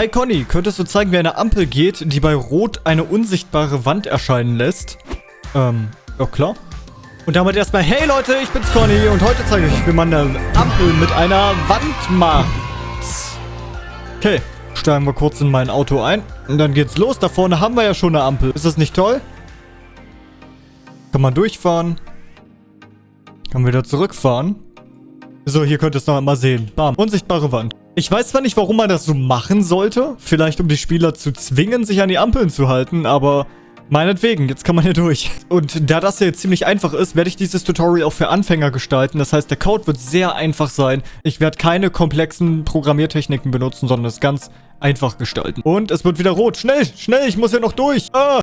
Hi Conny, könntest du zeigen, wie eine Ampel geht, die bei Rot eine unsichtbare Wand erscheinen lässt? Ähm, ja klar. Und damit erstmal, hey Leute, ich bin's Conny und heute zeige ich euch, wie man eine Ampel mit einer Wand macht. Okay, steigen wir kurz in mein Auto ein und dann geht's los. Da vorne haben wir ja schon eine Ampel. Ist das nicht toll? Kann man durchfahren. Kann wieder zurückfahren. So, hier könnt ihr es noch einmal sehen. Bam, unsichtbare Wand. Ich weiß zwar nicht, warum man das so machen sollte. Vielleicht, um die Spieler zu zwingen, sich an die Ampeln zu halten, aber... Meinetwegen, jetzt kann man hier durch. Und da das hier jetzt ziemlich einfach ist, werde ich dieses Tutorial auch für Anfänger gestalten. Das heißt, der Code wird sehr einfach sein. Ich werde keine komplexen Programmiertechniken benutzen, sondern es ganz einfach gestalten. Und es wird wieder rot. Schnell, schnell, ich muss hier noch durch. Ah.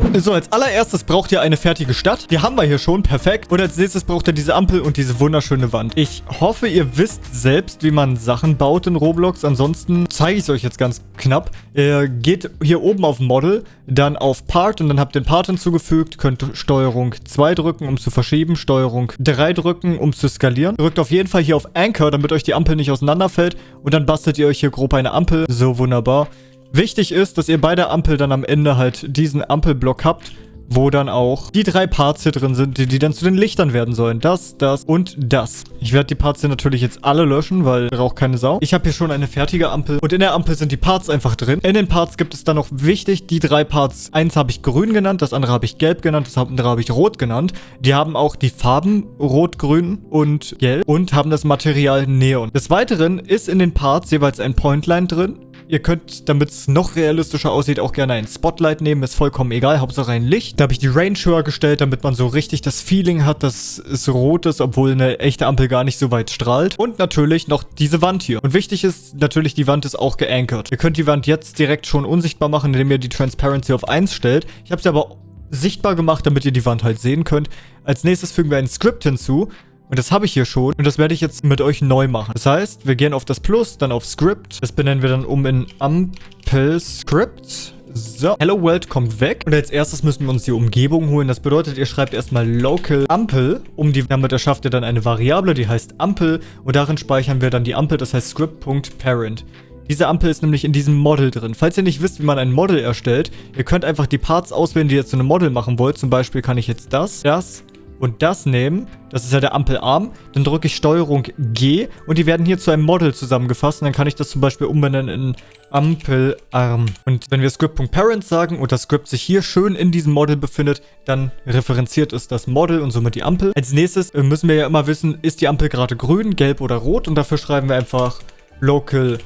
Nein! So, als allererstes braucht ihr eine fertige Stadt. Die haben wir hier schon, perfekt. Und als nächstes braucht ihr diese Ampel und diese wunderschöne Wand. Ich hoffe, ihr wisst selbst, wie man Sachen baut in Roblox. Ansonsten zeige ich es euch jetzt ganz knapp. Ihr geht hier oben auf Model, dann auf Part und dann habt ihr den Part hinzugefügt. Könnt Steuerung 2 drücken, um zu verschieben. Steuerung 3 drücken, um zu skalieren. Drückt auf jeden Fall hier auf Anchor, damit euch die Ampel nicht auseinanderfällt. Und dann bastelt ihr euch hier grob eine Ampel. So, wunderbar. Wichtig ist, dass ihr bei der Ampel dann am Ende halt diesen Ampelblock habt, wo dann auch die drei Parts hier drin sind, die, dann zu den Lichtern werden sollen. Das, das und das. Ich werde die Parts hier natürlich jetzt alle löschen, weil braucht keine Sau. Ich habe hier schon eine fertige Ampel und in der Ampel sind die Parts einfach drin. In den Parts gibt es dann noch wichtig die drei Parts. Eins habe ich grün genannt, das andere habe ich gelb genannt, das andere habe ich rot genannt. Die haben auch die Farben rot, grün und gelb und haben das Material Neon. Des Weiteren ist in den Parts jeweils ein Pointline drin Ihr könnt, damit es noch realistischer aussieht, auch gerne ein Spotlight nehmen. Ist vollkommen egal. Hauptsache ein Licht. Da habe ich die Range höher gestellt, damit man so richtig das Feeling hat, dass es rot ist, obwohl eine echte Ampel gar nicht so weit strahlt. Und natürlich noch diese Wand hier. Und wichtig ist natürlich, die Wand ist auch geankert. Ihr könnt die Wand jetzt direkt schon unsichtbar machen, indem ihr die Transparency auf 1 stellt. Ich habe sie aber sichtbar gemacht, damit ihr die Wand halt sehen könnt. Als nächstes fügen wir ein Script hinzu. Und das habe ich hier schon. Und das werde ich jetzt mit euch neu machen. Das heißt, wir gehen auf das Plus, dann auf Script. Das benennen wir dann um in Ampel Script. So, Hello World kommt weg. Und als erstes müssen wir uns die Umgebung holen. Das bedeutet, ihr schreibt erstmal Local Ampel. Um die, damit erschafft ihr dann eine Variable, die heißt Ampel. Und darin speichern wir dann die Ampel, das heißt Script.parent. Diese Ampel ist nämlich in diesem Model drin. Falls ihr nicht wisst, wie man ein Model erstellt, ihr könnt einfach die Parts auswählen, die ihr zu einem Model machen wollt. Zum Beispiel kann ich jetzt das, das, und das nehmen, das ist ja der Ampelarm, dann drücke ich Steuerung G und die werden hier zu einem Model zusammengefasst und dann kann ich das zum Beispiel umbenennen in Ampelarm. Und wenn wir Script.parent sagen und das Script sich hier schön in diesem Model befindet, dann referenziert es das Model und somit die Ampel. Als nächstes äh, müssen wir ja immer wissen, ist die Ampel gerade grün, gelb oder rot und dafür schreiben wir einfach local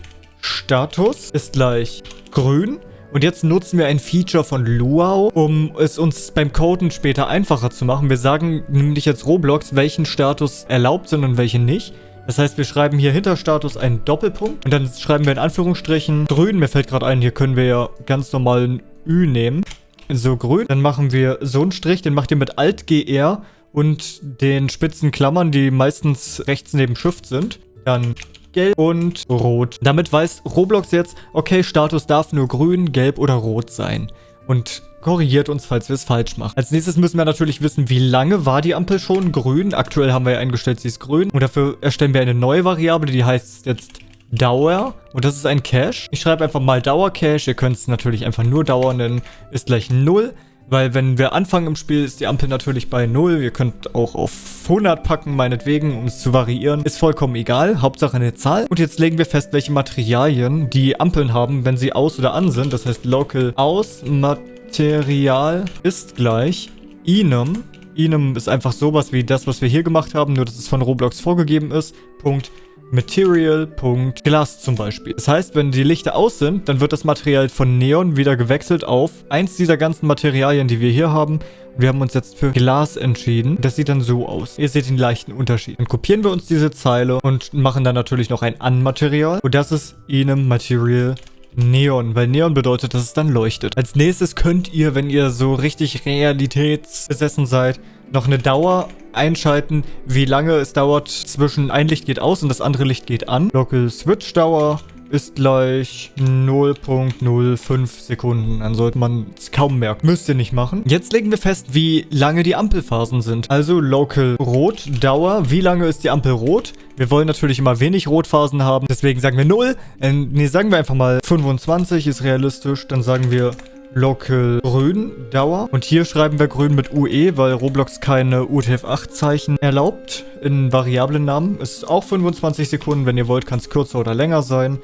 status ist gleich grün und jetzt nutzen wir ein Feature von Luau, um es uns beim Coden später einfacher zu machen. Wir sagen nämlich jetzt Roblox, welchen Status erlaubt sind und welche nicht. Das heißt, wir schreiben hier hinter Status einen Doppelpunkt und dann schreiben wir in Anführungsstrichen grün. Mir fällt gerade ein, hier können wir ja ganz normal ein Ü nehmen. So grün. Dann machen wir so einen Strich, den macht ihr mit Alt-GR und den spitzen Klammern, die meistens rechts neben Shift sind. Dann gelb und rot. Damit weiß Roblox jetzt, okay, Status darf nur grün, gelb oder rot sein. Und korrigiert uns, falls wir es falsch machen. Als nächstes müssen wir natürlich wissen, wie lange war die Ampel schon grün. Aktuell haben wir ja eingestellt, sie ist grün. Und dafür erstellen wir eine neue Variable, die heißt jetzt Dauer. Und das ist ein Cache. Ich schreibe einfach mal Dauer-Cache. Ihr könnt es natürlich einfach nur Dauer nennen. Ist gleich 0. Weil wenn wir anfangen im Spiel, ist die Ampel natürlich bei 0. Ihr könnt auch auf 100 packen, meinetwegen, um es zu variieren. Ist vollkommen egal. Hauptsache eine Zahl. Und jetzt legen wir fest, welche Materialien die Ampeln haben, wenn sie aus oder an sind. Das heißt, local aus Material ist gleich enum. Enum ist einfach sowas wie das, was wir hier gemacht haben, nur dass es von Roblox vorgegeben ist. Punkt Material.Glass zum Beispiel. Das heißt, wenn die Lichter aus sind, dann wird das Material von Neon wieder gewechselt auf eins dieser ganzen Materialien, die wir hier haben. Wir haben uns jetzt für Glas entschieden. Das sieht dann so aus. Ihr seht den leichten Unterschied. Dann kopieren wir uns diese Zeile und machen dann natürlich noch ein An-Material. Und das ist Enem Material Neon, weil Neon bedeutet, dass es dann leuchtet. Als nächstes könnt ihr, wenn ihr so richtig realitätsbesessen seid, noch eine Dauer einschalten, wie lange es dauert zwischen ein Licht geht aus und das andere Licht geht an. Local Switch Dauer ist gleich 0.05 Sekunden. Dann sollte man es kaum merken. Müsst ihr nicht machen. Jetzt legen wir fest, wie lange die Ampelphasen sind. Also Local Rot, Dauer. Wie lange ist die Ampel rot? Wir wollen natürlich immer wenig Rotphasen haben. Deswegen sagen wir 0. Äh, nee, sagen wir einfach mal 25 ist realistisch. Dann sagen wir Local Grün Dauer. Und hier schreiben wir Grün mit UE, weil Roblox keine UTF-8-Zeichen erlaubt in variablen Namen. Ist auch 25 Sekunden. Wenn ihr wollt, kann es kürzer oder länger sein.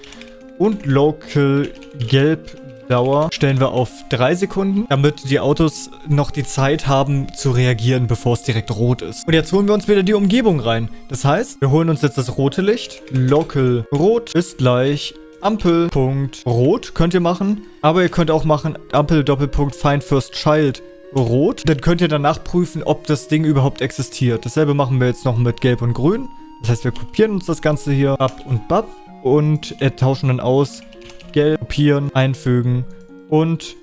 Und Local Gelb Dauer stellen wir auf 3 Sekunden, damit die Autos noch die Zeit haben zu reagieren, bevor es direkt rot ist. Und jetzt holen wir uns wieder die Umgebung rein. Das heißt, wir holen uns jetzt das rote Licht. Local Rot ist gleich Ampel, Punkt, Rot könnt ihr machen. Aber ihr könnt auch machen Ampel, Rot. Dann könnt ihr danach prüfen, ob das Ding überhaupt existiert. Dasselbe machen wir jetzt noch mit Gelb und Grün. Das heißt, wir kopieren uns das Ganze hier ab und bab und äh, tauschen dann aus Gelb, kopieren, einfügen und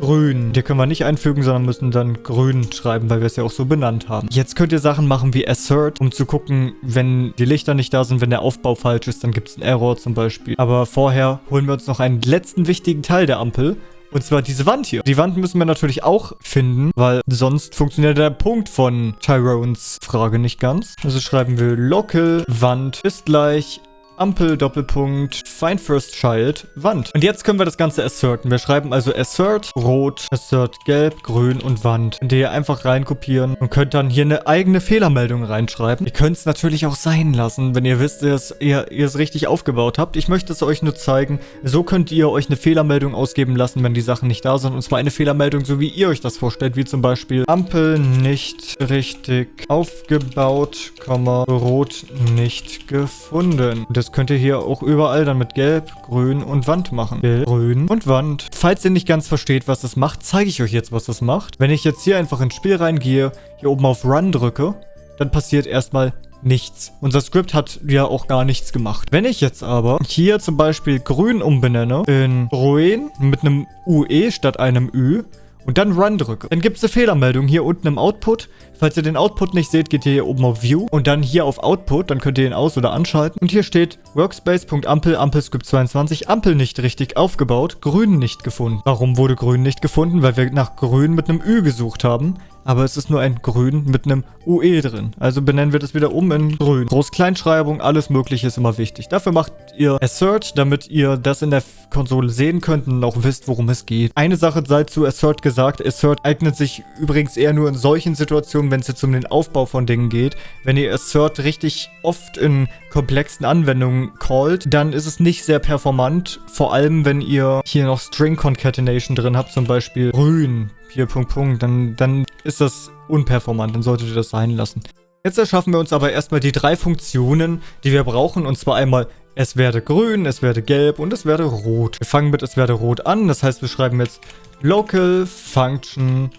grün. Die können wir nicht einfügen, sondern müssen dann grün schreiben, weil wir es ja auch so benannt haben. Jetzt könnt ihr Sachen machen wie assert, um zu gucken, wenn die Lichter nicht da sind, wenn der Aufbau falsch ist, dann gibt es einen Error zum Beispiel. Aber vorher holen wir uns noch einen letzten wichtigen Teil der Ampel. Und zwar diese Wand hier. Die Wand müssen wir natürlich auch finden, weil sonst funktioniert der Punkt von Tyrones Frage nicht ganz. Also schreiben wir local Wand ist gleich Ampel, Doppelpunkt, Find First Child, Wand. Und jetzt können wir das Ganze asserten. Wir schreiben also assert, rot, assert, gelb, grün und Wand. Könnt ihr einfach reinkopieren und könnt dann hier eine eigene Fehlermeldung reinschreiben. Ihr könnt es natürlich auch sein lassen, wenn ihr wisst, dass ihr, ihr es richtig aufgebaut habt. Ich möchte es euch nur zeigen. So könnt ihr euch eine Fehlermeldung ausgeben lassen, wenn die Sachen nicht da sind. Und zwar eine Fehlermeldung, so wie ihr euch das vorstellt, wie zum Beispiel Ampel nicht richtig aufgebaut, rot nicht gefunden. Das könnt ihr hier auch überall dann mit Gelb, Grün und Wand machen. Gelb, Grün und Wand. Falls ihr nicht ganz versteht, was das macht, zeige ich euch jetzt, was das macht. Wenn ich jetzt hier einfach ins Spiel reingehe, hier oben auf Run drücke, dann passiert erstmal nichts. Unser Skript hat ja auch gar nichts gemacht. Wenn ich jetzt aber hier zum Beispiel grün umbenenne in Ruin mit einem UE statt einem Ü und dann Run drücke, dann gibt es eine Fehlermeldung hier unten im Output. Falls ihr den Output nicht seht, geht ihr hier oben auf View und dann hier auf Output, dann könnt ihr ihn aus- oder anschalten. Und hier steht Workspace.ampel, Ampelscript 22, Ampel nicht richtig aufgebaut, Grün nicht gefunden. Warum wurde Grün nicht gefunden? Weil wir nach Grün mit einem Ü gesucht haben aber es ist nur ein Grün mit einem UE drin. Also benennen wir das wieder um in Grün. Groß-Kleinschreibung, alles mögliche ist immer wichtig. Dafür macht ihr Assert, damit ihr das in der Konsole sehen könnt und auch wisst, worum es geht. Eine Sache sei zu Assert gesagt. Assert eignet sich übrigens eher nur in solchen Situationen, wenn es jetzt um den Aufbau von Dingen geht. Wenn ihr Assert richtig oft in komplexen Anwendungen callt, dann ist es nicht sehr performant. Vor allem, wenn ihr hier noch String Concatenation drin habt, zum Beispiel grün, hier Punkt, Punkt, dann, dann ist das unperformant, dann solltet ihr das sein lassen. Jetzt erschaffen wir uns aber erstmal die drei Funktionen, die wir brauchen, und zwar einmal es werde grün, es werde gelb und es werde rot. Wir fangen mit es werde rot an, das heißt, wir schreiben jetzt local function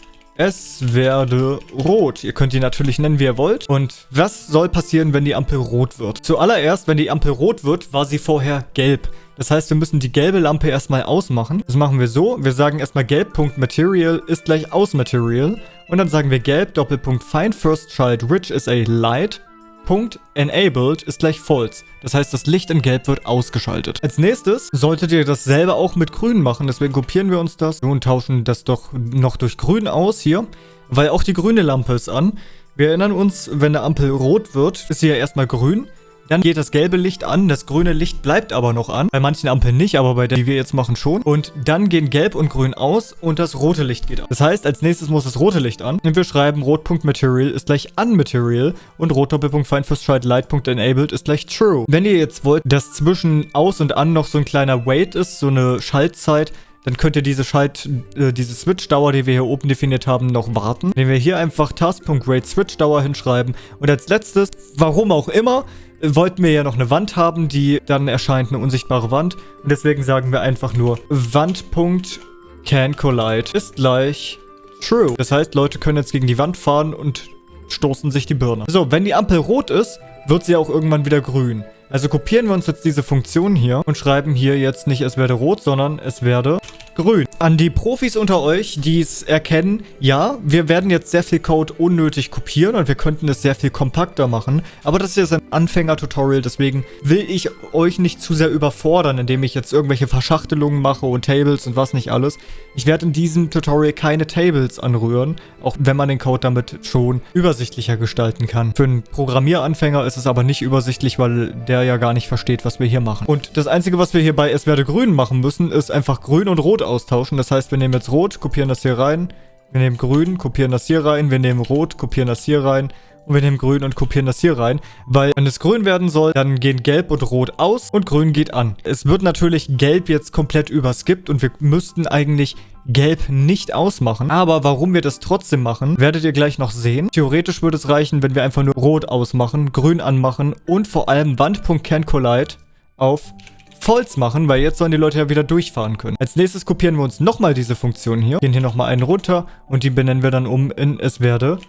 es werde rot. Ihr könnt die natürlich nennen, wie ihr wollt. Und was soll passieren, wenn die Ampel rot wird? Zuallererst, wenn die Ampel rot wird, war sie vorher gelb. Das heißt, wir müssen die gelbe Lampe erstmal ausmachen. Das machen wir so. Wir sagen erstmal gelb.material ist gleich aus Material. Und dann sagen wir gelb Doppelpunkt find first child which is a light. Punkt enabled ist gleich false. Das heißt, das Licht in gelb wird ausgeschaltet. Als nächstes solltet ihr dasselbe auch mit grün machen. Deswegen kopieren wir uns das und tauschen das doch noch durch grün aus hier. Weil auch die grüne Lampe ist an. Wir erinnern uns, wenn eine Ampel rot wird, ist sie ja erstmal grün. Dann geht das gelbe Licht an, das grüne Licht bleibt aber noch an. Bei manchen Ampeln nicht, aber bei der, die wir jetzt machen, schon. Und dann gehen gelb und grün aus und das rote Licht geht an. Das heißt, als nächstes muss das rote Licht an. Und wir schreiben rot.material ist gleich unmaterial und rot Doppelpunkt find first child light.enabled ist gleich true. Wenn ihr jetzt wollt, dass zwischen aus und an noch so ein kleiner Wait ist, so eine Schaltzeit, dann könnt ihr diese Schalt, äh, diese Switch-Dauer, die wir hier oben definiert haben, noch warten. Wenn wir hier einfach Task.rate Switch-Dauer hinschreiben. Und als letztes, warum auch immer, wollten wir ja noch eine Wand haben, die dann erscheint, eine unsichtbare Wand. Und deswegen sagen wir einfach nur Wand.canCollide ist gleich true. Das heißt, Leute können jetzt gegen die Wand fahren und stoßen sich die Birne. So, wenn die Ampel rot ist, wird sie auch irgendwann wieder grün. Also kopieren wir uns jetzt diese Funktion hier und schreiben hier jetzt nicht es werde rot, sondern es werde grün. An die Profis unter euch, die es erkennen, ja, wir werden jetzt sehr viel Code unnötig kopieren und wir könnten es sehr viel kompakter machen. Aber das ist jetzt ein Anfänger-Tutorial, deswegen will ich euch nicht zu sehr überfordern, indem ich jetzt irgendwelche Verschachtelungen mache und Tables und was nicht alles. Ich werde in diesem Tutorial keine Tables anrühren, auch wenn man den Code damit schon übersichtlicher gestalten kann. Für einen Programmieranfänger ist es aber nicht übersichtlich, weil der ja gar nicht versteht, was wir hier machen. Und das Einzige, was wir hier bei Es werde grün machen müssen, ist einfach grün und rot austauschen. Das heißt, wir nehmen jetzt rot, kopieren das hier rein, wir nehmen grün, kopieren das hier rein, wir nehmen rot, kopieren das hier rein und wir nehmen grün und kopieren das hier rein, weil wenn es grün werden soll, dann gehen gelb und rot aus und grün geht an. Es wird natürlich gelb jetzt komplett überskippt und wir müssten eigentlich gelb nicht ausmachen. Aber warum wir das trotzdem machen, werdet ihr gleich noch sehen. Theoretisch würde es reichen, wenn wir einfach nur rot ausmachen, grün anmachen und vor allem Wand.CanCollide auf False machen, weil jetzt sollen die Leute ja wieder durchfahren können. Als nächstes kopieren wir uns nochmal diese Funktion hier, gehen hier nochmal einen runter und die benennen wir dann um in es werde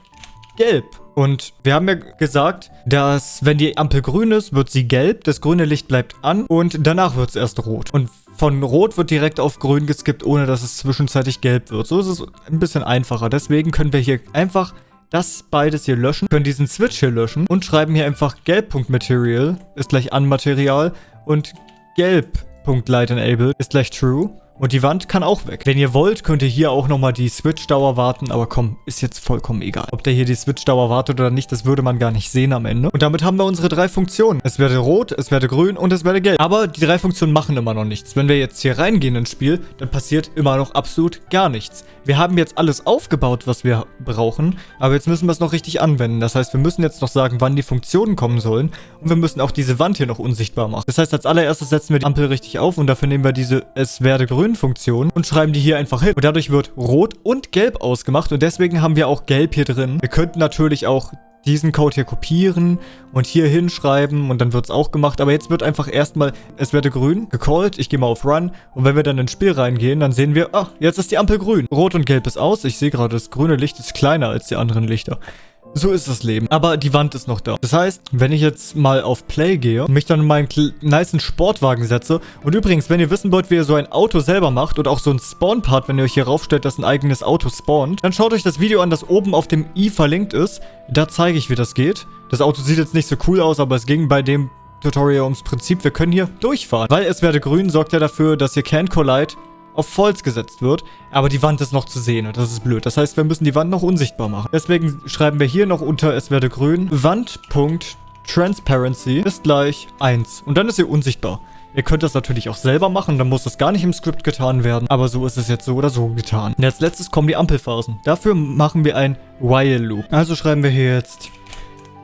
gelb. Und wir haben ja gesagt, dass wenn die Ampel grün ist, wird sie gelb, das grüne Licht bleibt an und danach wird es erst rot. Und von rot wird direkt auf grün geskippt, ohne dass es zwischenzeitlich gelb wird. So ist es ein bisschen einfacher. Deswegen können wir hier einfach das beides hier löschen, können diesen Switch hier löschen und schreiben hier einfach gelb.material ist gleich Unmaterial und gelb.light ist gleich true. Und die Wand kann auch weg. Wenn ihr wollt, könnt ihr hier auch nochmal die Switch-Dauer warten. Aber komm, ist jetzt vollkommen egal. Ob der hier die Switch-Dauer wartet oder nicht, das würde man gar nicht sehen am Ende. Und damit haben wir unsere drei Funktionen. Es werde rot, es werde grün und es werde gelb. Aber die drei Funktionen machen immer noch nichts. Wenn wir jetzt hier reingehen ins Spiel, dann passiert immer noch absolut gar nichts. Wir haben jetzt alles aufgebaut, was wir brauchen. Aber jetzt müssen wir es noch richtig anwenden. Das heißt, wir müssen jetzt noch sagen, wann die Funktionen kommen sollen. Und wir müssen auch diese Wand hier noch unsichtbar machen. Das heißt, als allererstes setzen wir die Ampel richtig auf. Und dafür nehmen wir diese Es werde grün Funktion und schreiben die hier einfach hin. Und dadurch wird Rot und Gelb ausgemacht und deswegen haben wir auch Gelb hier drin. Wir könnten natürlich auch diesen Code hier kopieren und hier hinschreiben und dann wird es auch gemacht. Aber jetzt wird einfach erstmal, es werde grün, gecallt, ich gehe mal auf Run und wenn wir dann ins Spiel reingehen, dann sehen wir, ach, jetzt ist die Ampel grün. Rot und gelb ist aus. Ich sehe gerade, das grüne Licht ist kleiner als die anderen Lichter. So ist das Leben. Aber die Wand ist noch da. Das heißt, wenn ich jetzt mal auf Play gehe und mich dann in meinen niceen Sportwagen setze und übrigens, wenn ihr wissen wollt, wie ihr so ein Auto selber macht und auch so ein Spawn-Part, wenn ihr euch hier raufstellt, dass ein eigenes Auto spawnt, dann schaut euch das Video an, das oben auf dem i verlinkt ist. Da zeige ich, wie das geht. Das Auto sieht jetzt nicht so cool aus, aber es ging bei dem Tutorial ums Prinzip, wir können hier durchfahren. Weil es werde grün, sorgt ja dafür, dass ihr Can Collide auf False gesetzt wird, aber die Wand ist noch zu sehen und das ist blöd. Das heißt, wir müssen die Wand noch unsichtbar machen. Deswegen schreiben wir hier noch unter es werde grün, Wand.transparency ist gleich 1 und dann ist sie unsichtbar. Ihr könnt das natürlich auch selber machen, dann muss das gar nicht im Skript getan werden, aber so ist es jetzt so oder so getan. Und als letztes kommen die Ampelphasen. Dafür machen wir ein While Loop. Also schreiben wir hier jetzt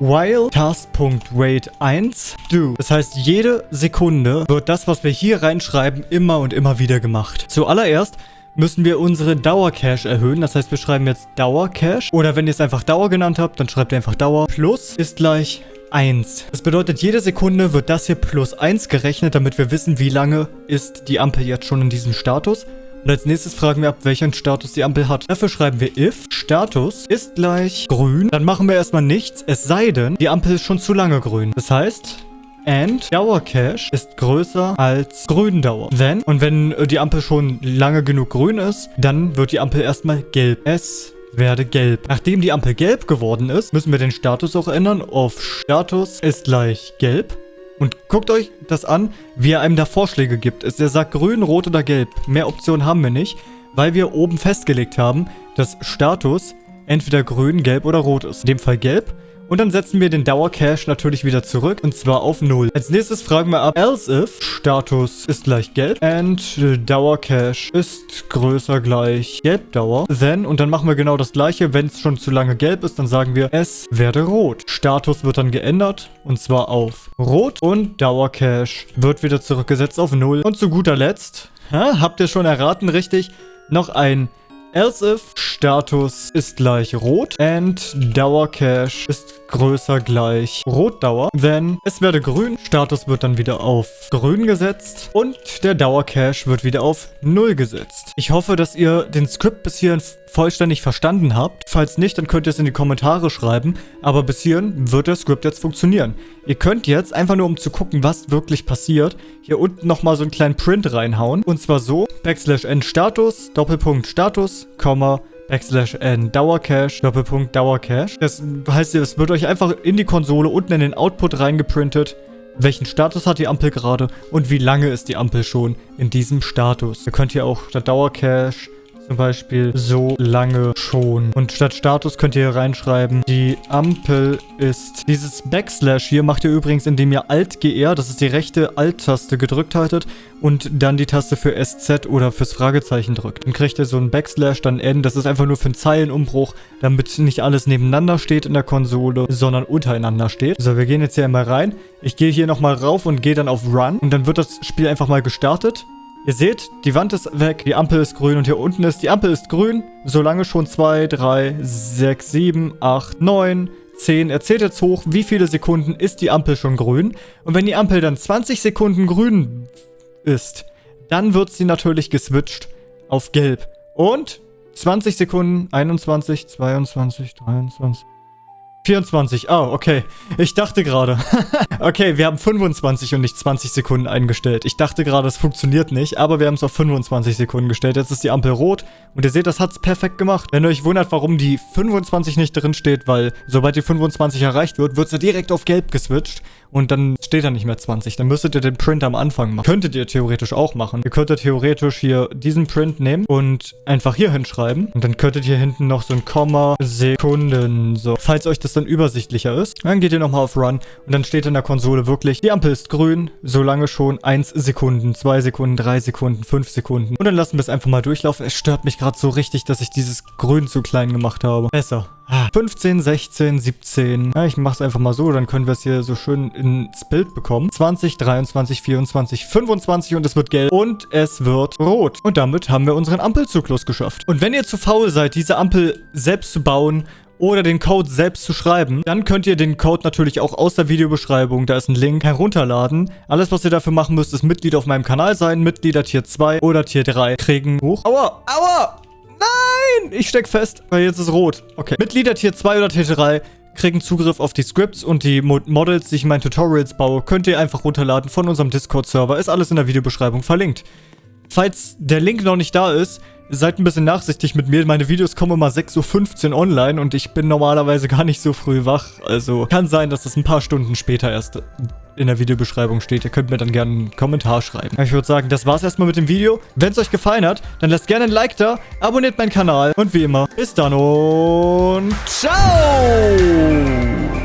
while task.wait1 do. Das heißt, jede Sekunde wird das, was wir hier reinschreiben, immer und immer wieder gemacht. Zuallererst müssen wir unsere Dauercache erhöhen. Das heißt, wir schreiben jetzt Dauercache. Oder wenn ihr es einfach Dauer genannt habt, dann schreibt ihr einfach Dauer. Plus ist gleich 1. Das bedeutet, jede Sekunde wird das hier plus 1 gerechnet, damit wir wissen, wie lange ist die Ampel jetzt schon in diesem Status. Und als nächstes fragen wir ab, welchen Status die Ampel hat. Dafür schreiben wir if Status ist gleich grün. Dann machen wir erstmal nichts, es sei denn, die Ampel ist schon zu lange grün. Das heißt, and Dauercache ist größer als Gründauer. Wenn, und wenn äh, die Ampel schon lange genug grün ist, dann wird die Ampel erstmal gelb. Es werde gelb. Nachdem die Ampel gelb geworden ist, müssen wir den Status auch ändern auf Status ist gleich gelb. Und guckt euch das an, wie er einem da Vorschläge gibt. Er sagt grün, rot oder gelb. Mehr Optionen haben wir nicht, weil wir oben festgelegt haben, dass Status entweder grün, gelb oder rot ist. In dem Fall gelb. Und dann setzen wir den Dauercache natürlich wieder zurück und zwar auf 0. Als nächstes fragen wir ab, else if Status ist gleich gelb and Dauercache ist größer gleich Gelbdauer. Then, und dann machen wir genau das gleiche, wenn es schon zu lange gelb ist, dann sagen wir, es werde rot. Status wird dann geändert und zwar auf rot und Dauercache wird wieder zurückgesetzt auf 0. Und zu guter Letzt, ha, habt ihr schon erraten, richtig, noch ein Else if Status ist gleich rot and Dauercache ist größer gleich Rotdauer. Then es werde grün. Status wird dann wieder auf grün gesetzt und der Dauercache wird wieder auf 0 gesetzt. Ich hoffe, dass ihr den Skript bis hierhin vollständig verstanden habt. Falls nicht, dann könnt ihr es in die Kommentare schreiben. Aber bis hierhin wird der Skript jetzt funktionieren. Ihr könnt jetzt, einfach nur um zu gucken, was wirklich passiert, hier unten nochmal so einen kleinen Print reinhauen. Und zwar so, Backslash n Status, Doppelpunkt Status, Komma, Backslash n Dauercache, Doppelpunkt Dauercache. Das heißt, es wird euch einfach in die Konsole unten in den Output reingeprintet, welchen Status hat die Ampel gerade und wie lange ist die Ampel schon in diesem Status. Ihr könnt hier auch statt Dauercache zum Beispiel so lange schon. Und statt Status könnt ihr hier reinschreiben, die Ampel ist... Dieses Backslash hier macht ihr übrigens, indem ihr Alt-GR, das ist die rechte Alt-Taste, gedrückt haltet und dann die Taste für SZ oder fürs Fragezeichen drückt. Dann kriegt ihr so ein Backslash, dann N. Das ist einfach nur für einen Zeilenumbruch, damit nicht alles nebeneinander steht in der Konsole, sondern untereinander steht. So, wir gehen jetzt hier einmal rein. Ich gehe hier nochmal rauf und gehe dann auf Run. Und dann wird das Spiel einfach mal gestartet. Ihr seht, die Wand ist weg, die Ampel ist grün und hier unten ist, die Ampel ist grün, solange schon 2, 3, 6, 7, 8, 9, 10. Er zählt jetzt hoch, wie viele Sekunden ist die Ampel schon grün. Und wenn die Ampel dann 20 Sekunden grün ist, dann wird sie natürlich geswitcht auf gelb. Und 20 Sekunden, 21, 22, 23... 24. Oh, okay. Ich dachte gerade. okay, wir haben 25 und nicht 20 Sekunden eingestellt. Ich dachte gerade, es funktioniert nicht, aber wir haben es auf 25 Sekunden gestellt. Jetzt ist die Ampel rot und ihr seht, das hat es perfekt gemacht. Wenn ihr euch wundert, warum die 25 nicht drin steht, weil sobald die 25 erreicht wird, wird sie direkt auf gelb geswitcht und dann steht da nicht mehr 20. Dann müsstet ihr den Print am Anfang machen. Könntet ihr theoretisch auch machen. Ihr könntet theoretisch hier diesen Print nehmen und einfach hier hinschreiben. Und dann könntet ihr hinten noch so ein Komma Sekunden so. Falls euch das dann übersichtlicher ist, dann geht ihr nochmal auf Run und dann steht in der Konsole wirklich, die Ampel ist grün, solange schon 1 Sekunden, 2 Sekunden, 3 Sekunden, 5 Sekunden. Und dann lassen wir es einfach mal durchlaufen. Es stört mich gerade so richtig, dass ich dieses Grün zu klein gemacht habe. Besser. 15, 16, 17. Ja, ich mach's einfach mal so, dann können wir es hier so schön ins Bild bekommen. 20, 23, 24, 25 und es wird gelb und es wird rot. Und damit haben wir unseren Ampelzyklus geschafft. Und wenn ihr zu faul seid, diese Ampel selbst zu bauen oder den Code selbst zu schreiben, dann könnt ihr den Code natürlich auch aus der Videobeschreibung, da ist ein Link, herunterladen. Alles, was ihr dafür machen müsst, ist Mitglied auf meinem Kanal sein, Mitglieder Tier 2 oder Tier 3 kriegen. Hoch. Aua, aua! Nein! Ich steck fest. Weil jetzt ist rot. Okay. Mitglieder Tier 2 oder Tier 3 kriegen Zugriff auf die Scripts und die Models, die ich in meinen Tutorials baue, könnt ihr einfach runterladen von unserem Discord-Server. Ist alles in der Videobeschreibung verlinkt. Falls der Link noch nicht da ist, seid ein bisschen nachsichtig mit mir. Meine Videos kommen immer 6.15 Uhr online und ich bin normalerweise gar nicht so früh wach. Also kann sein, dass das ein paar Stunden später erst in der Videobeschreibung steht. Ihr könnt mir dann gerne einen Kommentar schreiben. Ich würde sagen, das war's erstmal mit dem Video. Wenn es euch gefallen hat, dann lasst gerne ein Like da, abonniert meinen Kanal und wie immer, bis dann und ciao!